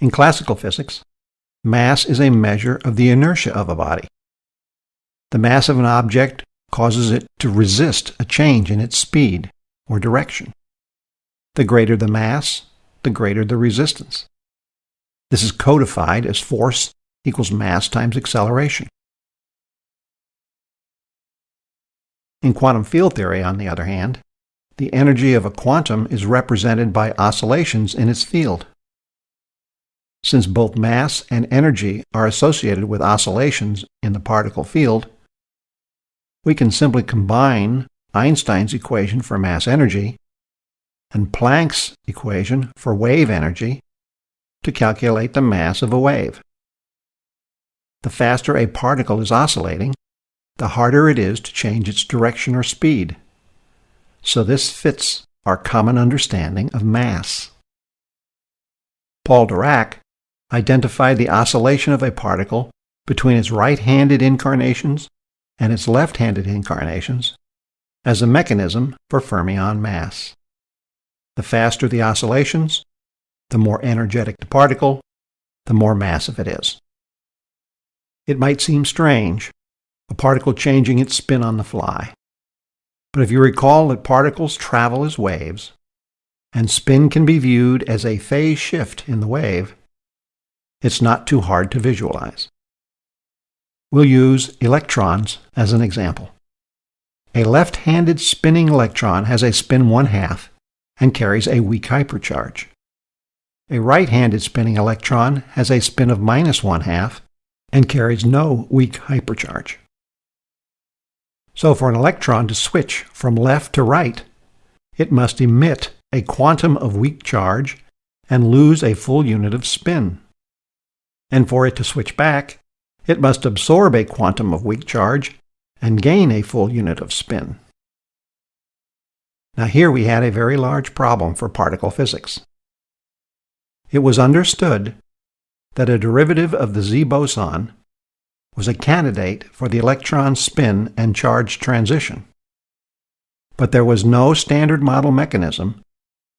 In classical physics, mass is a measure of the inertia of a body. The mass of an object causes it to resist a change in its speed or direction. The greater the mass, the greater the resistance. This is codified as force equals mass times acceleration. In quantum field theory, on the other hand, the energy of a quantum is represented by oscillations in its field. Since both mass and energy are associated with oscillations in the particle field, we can simply combine Einstein's equation for mass energy and Planck's equation for wave energy to calculate the mass of a wave. The faster a particle is oscillating, the harder it is to change its direction or speed. So this fits our common understanding of mass. Paul Dirac identified the oscillation of a particle between its right-handed incarnations and its left-handed incarnations as a mechanism for fermion mass. The faster the oscillations, the more energetic the particle, the more massive it is. It might seem strange, a particle changing its spin on the fly. But if you recall that particles travel as waves, and spin can be viewed as a phase shift in the wave, it's not too hard to visualize. We'll use electrons as an example. A left-handed spinning electron has a spin one-half and carries a weak hypercharge. A right-handed spinning electron has a spin of minus one-half and carries no weak hypercharge. So for an electron to switch from left to right, it must emit a quantum of weak charge and lose a full unit of spin. And for it to switch back, it must absorb a quantum of weak charge and gain a full unit of spin. Now here we had a very large problem for particle physics. It was understood that a derivative of the Z boson was a candidate for the electron spin and charge transition. But there was no standard model mechanism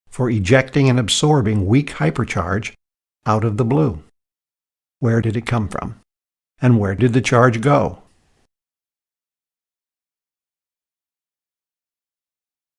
for ejecting and absorbing weak hypercharge out of the blue. Where did it come from? And where did the charge go?